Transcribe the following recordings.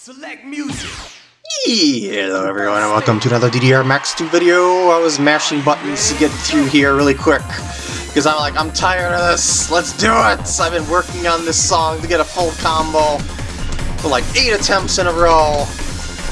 Select music. Hello everyone and welcome to another DDR Max 2 video. I was mashing buttons to get through here really quick. Because I'm like, I'm tired of this, let's do it! I've been working on this song to get a full combo for like 8 attempts in a row.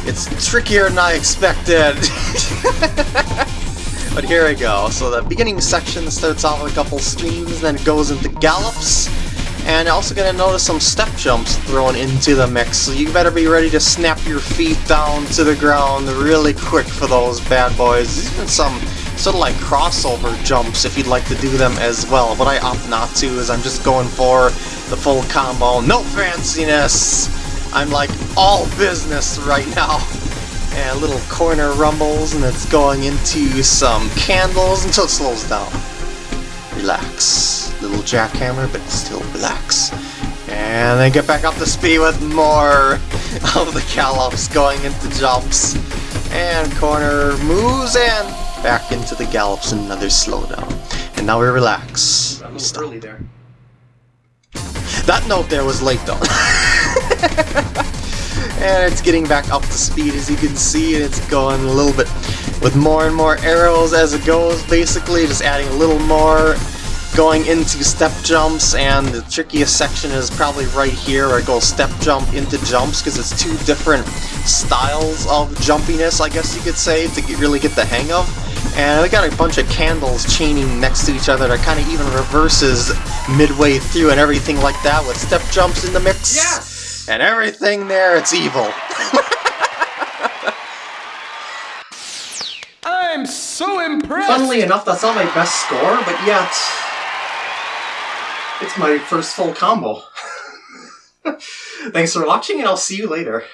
It's trickier than I expected. but here we go. So the beginning section starts off with a couple streams, then it goes into gallops. And also gonna notice some step jumps thrown into the mix, so you better be ready to snap your feet down to the ground really quick for those bad boys. Even some sort of like crossover jumps if you'd like to do them as well. What I opt not to is I'm just going for the full combo. No fanciness! I'm like all business right now. And little corner rumbles, and it's going into some candles until it slows down. Relax. Little jackhammer, but still relax. And then get back up to speed with more of the gallops going into jumps. And corner moves and back into the gallops, another slowdown. And now we relax. Stop. early there. That note there was late though. and it's getting back up to speed as you can see, and it's going a little bit with more and more arrows as it goes, basically, just adding a little more going into step jumps, and the trickiest section is probably right here where it goes step jump into jumps, because it's two different styles of jumpiness, I guess you could say, to get, really get the hang of. And we got a bunch of candles chaining next to each other that kind of even reverses midway through and everything like that with step jumps in the mix. Yes! And everything there, it's evil. I'm so impressed. Funnily enough, that's not my best score, but yet it's my first full combo. Thanks for watching, and I'll see you later.